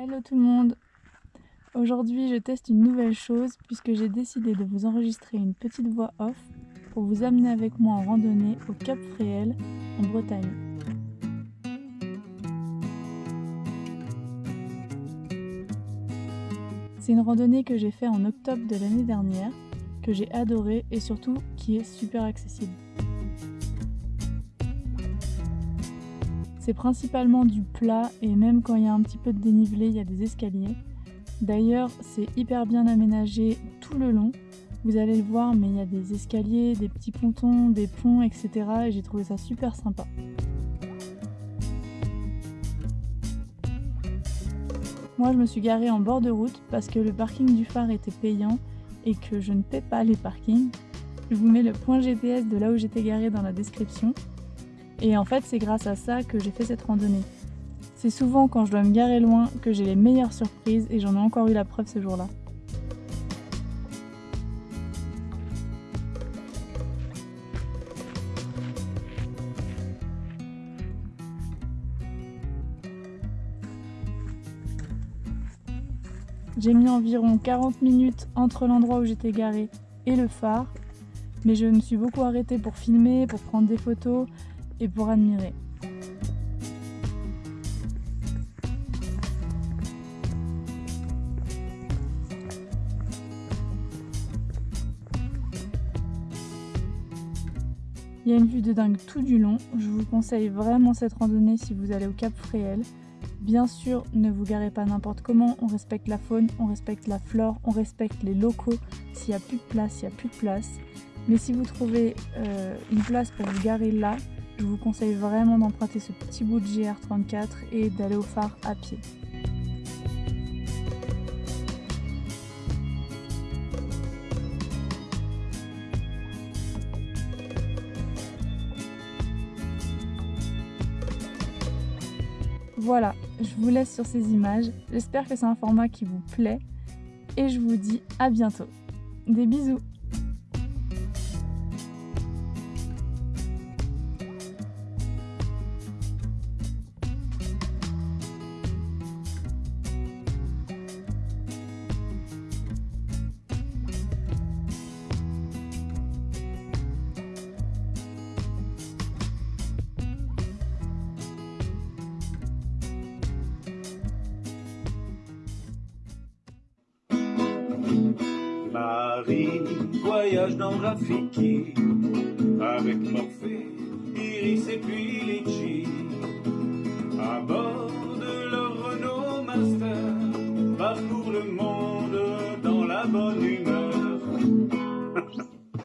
Hello tout le monde Aujourd'hui je teste une nouvelle chose puisque j'ai décidé de vous enregistrer une petite voix off pour vous amener avec moi en randonnée au Cap Fréhel en Bretagne. C'est une randonnée que j'ai fait en octobre de l'année dernière, que j'ai adoré et surtout qui est super accessible. C'est principalement du plat et même quand il y a un petit peu de dénivelé, il y a des escaliers. D'ailleurs, c'est hyper bien aménagé tout le long. Vous allez le voir, mais il y a des escaliers, des petits pontons, des ponts, etc. Et j'ai trouvé ça super sympa. Moi, je me suis garée en bord de route parce que le parking du phare était payant et que je ne paie pas les parkings. Je vous mets le point GPS de là où j'étais garée dans la description. Et en fait, c'est grâce à ça que j'ai fait cette randonnée. C'est souvent quand je dois me garer loin que j'ai les meilleures surprises et j'en ai encore eu la preuve ce jour-là. J'ai mis environ 40 minutes entre l'endroit où j'étais garée et le phare, mais je me suis beaucoup arrêtée pour filmer, pour prendre des photos et pour admirer. Il y a une vue de dingue tout du long. Je vous conseille vraiment cette randonnée si vous allez au Cap Fréhel. Bien sûr, ne vous garez pas n'importe comment. On respecte la faune, on respecte la flore, on respecte les locaux. S'il n'y a plus de place, il n'y a plus de place. Mais si vous trouvez euh, une place pour vous garer là, je vous conseille vraiment d'emprunter ce petit bout de GR34 et d'aller au phare à pied. Voilà, je vous laisse sur ces images. J'espère que c'est un format qui vous plaît. Et je vous dis à bientôt. Des bisous Marie voyage dans Rafiki avec Morphée, Iris et puis Litchi.